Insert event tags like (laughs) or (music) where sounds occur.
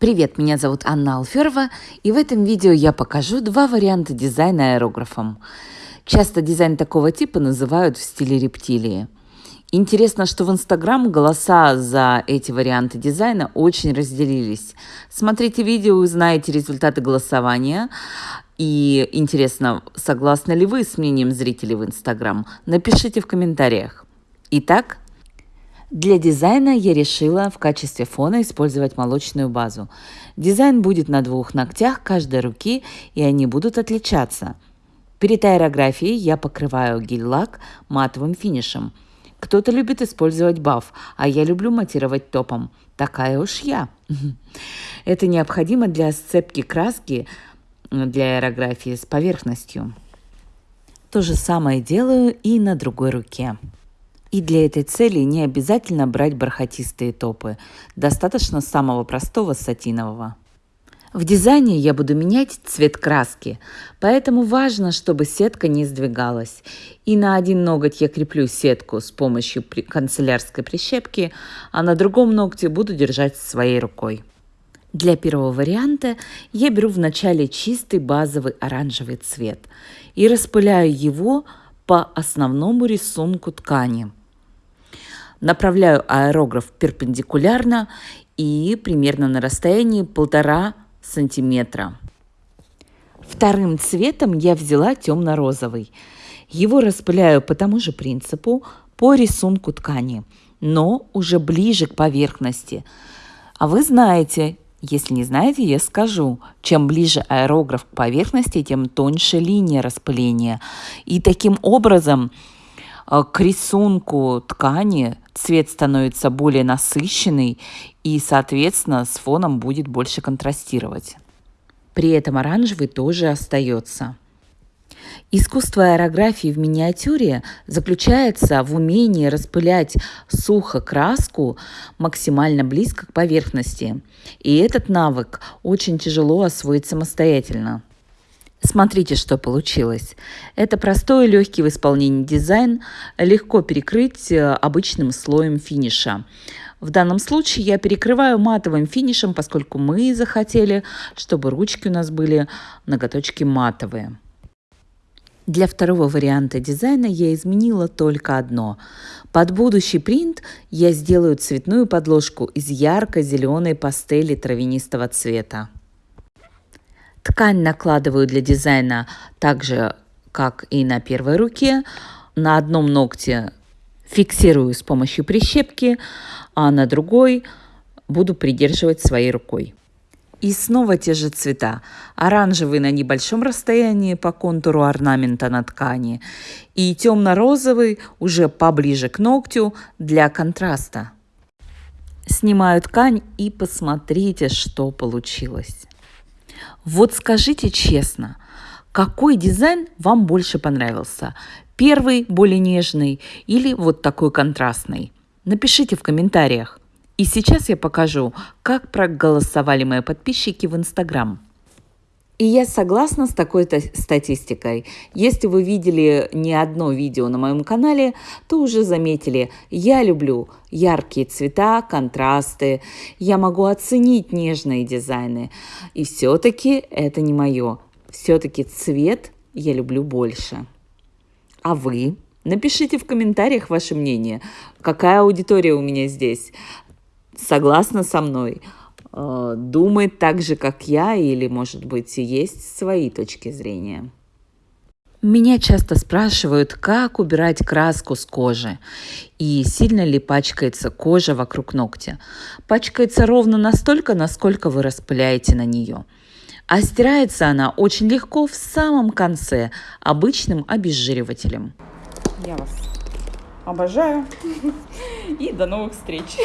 Привет, меня зовут Анна Алферова, и в этом видео я покажу два варианта дизайна аэрографом. Часто дизайн такого типа называют в стиле рептилии. Интересно, что в Инстаграм голоса за эти варианты дизайна очень разделились. Смотрите видео, узнаете результаты голосования. И интересно, согласны ли вы с мнением зрителей в Инстаграм? Напишите в комментариях. Итак, для дизайна я решила в качестве фона использовать молочную базу. Дизайн будет на двух ногтях каждой руки, и они будут отличаться. Перед аэрографией я покрываю гель-лак матовым финишем. Кто-то любит использовать баф, а я люблю матировать топом. Такая уж я. (laughs) Это необходимо для сцепки краски для аэрографии с поверхностью. То же самое делаю и на другой руке. И для этой цели не обязательно брать бархатистые топы. Достаточно самого простого сатинового. В дизайне я буду менять цвет краски, поэтому важно, чтобы сетка не сдвигалась. И на один ноготь я креплю сетку с помощью канцелярской прищепки, а на другом ногте буду держать своей рукой. Для первого варианта я беру вначале чистый базовый оранжевый цвет и распыляю его по основному рисунку ткани – Направляю аэрограф перпендикулярно и примерно на расстоянии полтора сантиметра. Вторым цветом я взяла темно-розовый. Его распыляю по тому же принципу, по рисунку ткани, но уже ближе к поверхности. А вы знаете, если не знаете, я скажу, чем ближе аэрограф к поверхности, тем тоньше линия распыления. И таким образом к рисунку ткани цвет становится более насыщенный и, соответственно, с фоном будет больше контрастировать. При этом оранжевый тоже остается. Искусство аэрографии в миниатюре заключается в умении распылять сухо краску максимально близко к поверхности. И этот навык очень тяжело освоить самостоятельно. Смотрите, что получилось. Это простой и легкий в исполнении дизайн, легко перекрыть э, обычным слоем финиша. В данном случае я перекрываю матовым финишем, поскольку мы захотели, чтобы ручки у нас были ноготочки матовые. Для второго варианта дизайна я изменила только одно. Под будущий принт я сделаю цветную подложку из ярко-зеленой пастели травянистого цвета. Ткань накладываю для дизайна так же, как и на первой руке. На одном ногте фиксирую с помощью прищепки, а на другой буду придерживать своей рукой. И снова те же цвета. Оранжевый на небольшом расстоянии по контуру орнамента на ткани и темно-розовый уже поближе к ногтю для контраста. Снимаю ткань и посмотрите, что получилось. Вот скажите честно, какой дизайн вам больше понравился? Первый более нежный или вот такой контрастный? Напишите в комментариях. И сейчас я покажу, как проголосовали мои подписчики в Инстаграм. И я согласна с такой статистикой. Если вы видели не одно видео на моем канале, то уже заметили, я люблю яркие цвета, контрасты, я могу оценить нежные дизайны. И все-таки это не мое. Все-таки цвет я люблю больше. А вы? Напишите в комментариях ваше мнение, какая аудитория у меня здесь. Согласна со мной? Э, думает так же, как я, или, может быть, есть свои точки зрения. Меня часто спрашивают, как убирать краску с кожи и сильно ли пачкается кожа вокруг ногтя. Пачкается ровно настолько, насколько вы распыляете на нее. А стирается она очень легко в самом конце обычным обезжиривателем. Я вас обожаю (laughs) и до новых встреч!